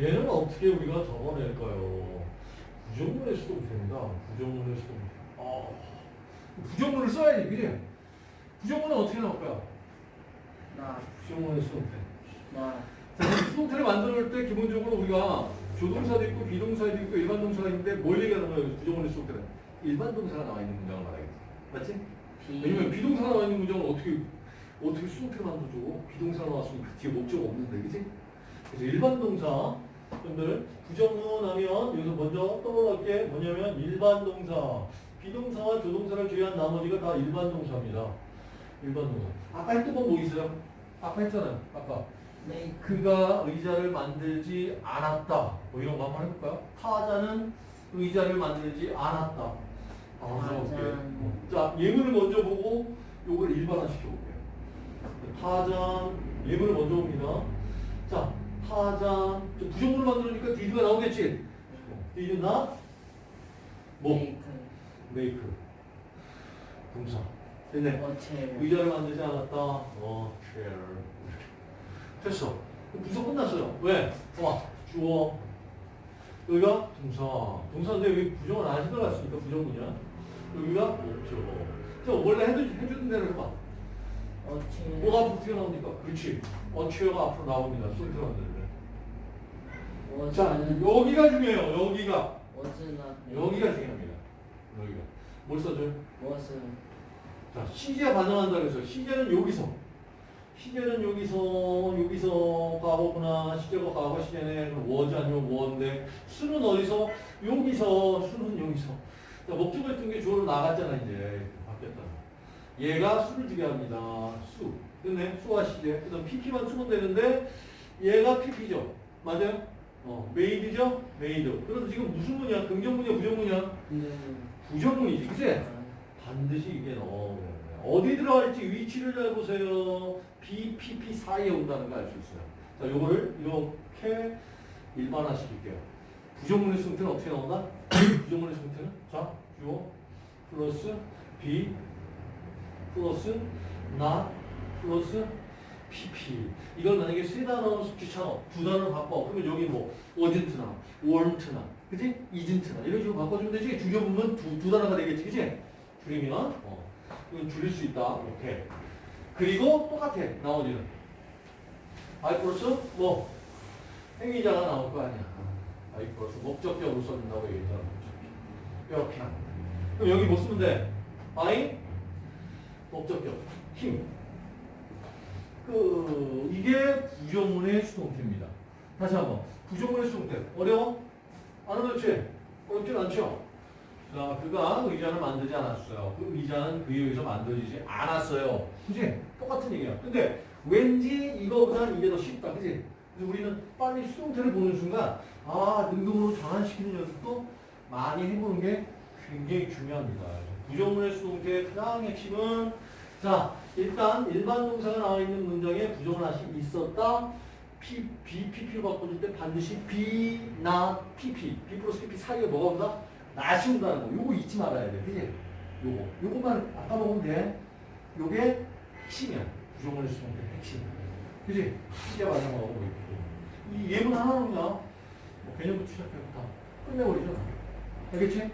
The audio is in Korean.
얘는 어떻게 우리가 적어낼까요? 부정문의 수동태입니다. 부정문의 수동태. 아, 부정문을 써야지, 그지? 부정문은 어떻게 나올 거야? 나, 부정문의 수동태. 나, 수동태를 만들 때 기본적으로 우리가 조동사도 있고 비동사도 있고 일반 동사가 있는데 뭘 얘기하는 거예요? 부정문의 수동태는 일반 동사가 나와 있는 문장을 말하겠지. 맞지? 비, 왜냐면 비동사가 나와 있는 문장은 어떻게 어떻게 수동태를 만들어줘? 비동사가 나왔으면 그 뒤에 목적 없는데, 그지? 그래서 일반 동사 여러분들 부정문 하면 여기서 먼저 떠올릴 게 뭐냐면 일반 동사 비동사와 조동사를 제외한 나머지가 다 일반 동사입니다. 일반 동사. 아까 했던 건 뭐 있어요? 아까 했잖아요. 아까 메이크, 그가 의자를 만들지 않았다. 뭐 이런 거 한번 해볼까요? 타자는 의자를 만들지 않았다. 아. 타잔. 자, 예문을 먼저 보고 요걸 일반화 시켜볼게요. 타잔, 예문을 먼저 봅니다. 자, 저 부정문을 만들으니까 did가 나오겠지? did not? 뭐? make, make. 동사. 됐네. a chair, 의자를 만들지 않았다. 어, chair. 됐어. 부서 끝났어요. 왜? 와, 주어. 여기가 동사. 동사인데 여기 부정을 안 들어갔으니까 부정문이야. 여기가 목적. 자, 원래 해주, 해주는 대로 해봐. 어체, 뭐가 앞으로 튀어나오니까. 그렇지. 어체어가 앞으로 나옵니다. 소리 들어간다는데. 자, 여기가 중요해요. 여기가. 여기가 중요합니다. 여기가. 뭘 써줘요? 자, 시제 반응한다 그래서 시제는 여기서. 시제는 여기서 여기서 과거구나. 시제가 과거 시제네. 워즈 아니면 워인데 수는 어디서? 여기서. 수는 여기서. 자, 목적을 했던 게 주어로 나갔잖아 이제. 바뀌었다. 얘가 수를 주게 합니다. 수. 됐네? 수와 시제 그 다음 pp만 쓰면 되는데 얘가 pp죠. 맞아요? 어 made죠? made 그래서 지금 무슨 문이야? 긍정문이야 부정문이야? 는, 부정문이지 그치? 반드시 이게 넣어야 돼. 어디 들어갈지 위치를 잘 보세요. be, P, P 사이에 온다는 걸 알 수 있어요. 자, 요거를 이렇게 일반화 시킬게요. 부정문의 수동태는 어떻게 나온다? 부정문의 수동태는 자, 주어 플러스 B 플러스 not 플러스 PP 이걸 만약에 세 단어 숙지처럼 두 단어로 바꿔. 그러면 여기 뭐 wasn't나 weren't나 그지? isn't나 이런 식으로 바꿔주면 되지. 줄여보면 두, 두 단어가 되겠지 그지? 줄이면 어, 이건 줄일 수 있다. 이렇게. 그리고 똑같아 나머지는. 플러스 뭐 행위자가 나올 거 아니야. 플러스 목적격으로 써준다고 얘기했잖아 이렇게. 하는. 그럼 여기 뭐 쓰면 돼? I 목적격 힘 그 이게 부정문의 수동태입니다. 다시 한번 부정문의 수동태 어려워? 안 어렵지? 어렵진 않죠? 자, 그가 의자를 만들지 않았어요. 그 의자는 그에 의해서 만들어지지 않았어요. 그지? 똑같은 얘기야. 근데 왠지 이거보다는 이게 더 쉽다. 그지? 그래서 우리는 빨리 수동태를 보는 순간 아, 능동으로 전환시키는 연습도 많이 해보는 게 굉장히 중요합니다. 부정문의 수동태의 가장 핵심은 자, 일단 일반 동사가 나와 있는 문장에 부정을 하시 있었다. P, B, PP로 바꿔줄 때 반드시 B, 나, PP, B 플러스 PP 사이에 뭐가 온다? 나시 온다는 거. 요거 잊지 말아야 돼. 그지? 요거. 요거만 아까 먹으면 돼. 요게 핵심이야. 부정문의 수동태 핵심. 그지? 시제 반영하고 있고. 이 예문 하나로 그냥 뭐 개념부터 시작해서 다 끝내버리죠. 알겠지?